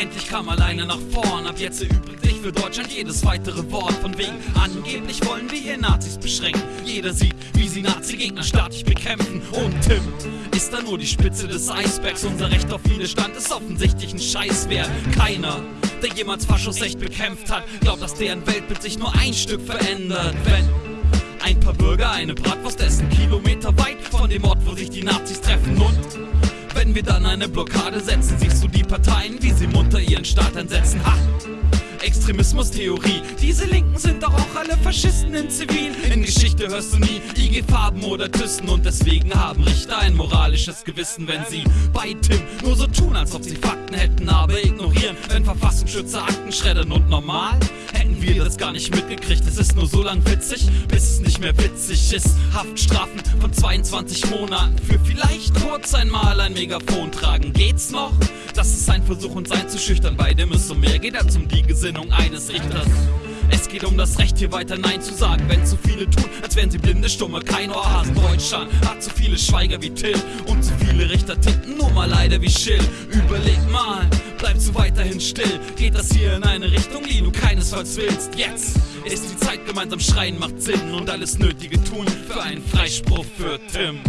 Endlich kam alleine nach vorn, ab jetzt erübrigt sich für Deutschland jedes weitere Wort. Von wegen angeblich wollen wir hier Nazis beschränken. Jeder sieht, wie sie Nazi-Gegner staatlich bekämpfen. Und Tim ist da nur die Spitze des Eisbergs. Unser Recht auf Widerstand ist offensichtlich ein Scheißwert. Keiner der jemals Faschos echt bekämpft hat, glaubt, dass deren Weltbild sich nur ein Stück verändert. Wenn ein paar Bürger eine Bratwurst essen, Kilometer weit von dem Ort, wo sich die Nazis treffen wir dann eine Blockade setzen, siehst du die Parteien, wie sie munter ihren Staat einsetzen. Ha! Extremismus-Theorie. Diese Linken sind doch auch alle Faschisten in Zivil. In Geschichte hörst du nie IG Farben oder Thyssen und deswegen haben Richter ein moralisches Gewissen, wenn sie bei Tim nur so tun, als ob sie Fakten hätten, aber ignorieren, wenn Verfassungsschützer Akten schreddern und normal hätten wir das gar nicht mitgekriegt. Es ist nur so lang witzig, bis es nicht mehr witzig ist. Haftstrafen von 22 Monaten für vielleicht kurz einmal ein Megafon tragen. Geht's noch? Das ist ein Versuch, uns einzuschüchtern. Bei dem es um mehr geht als um die Gesinnung eines Richters. Es geht um das Recht, hier weiter Nein zu sagen. Wenn zu viele tun, als wären sie blinde Stumme, kein Ohr haben. Deutschland hat zu viele Schweiger wie Till und zu viele Richter tippen nur mal leider wie Schill. Überleg mal, bleibst du weiterhin still? Geht das hier in eine Richtung, die du keinesfalls willst? Jetzt ist die Zeit, gemeinsam schreien macht Sinn und alles Nötige tun für einen Freispruch für Tim.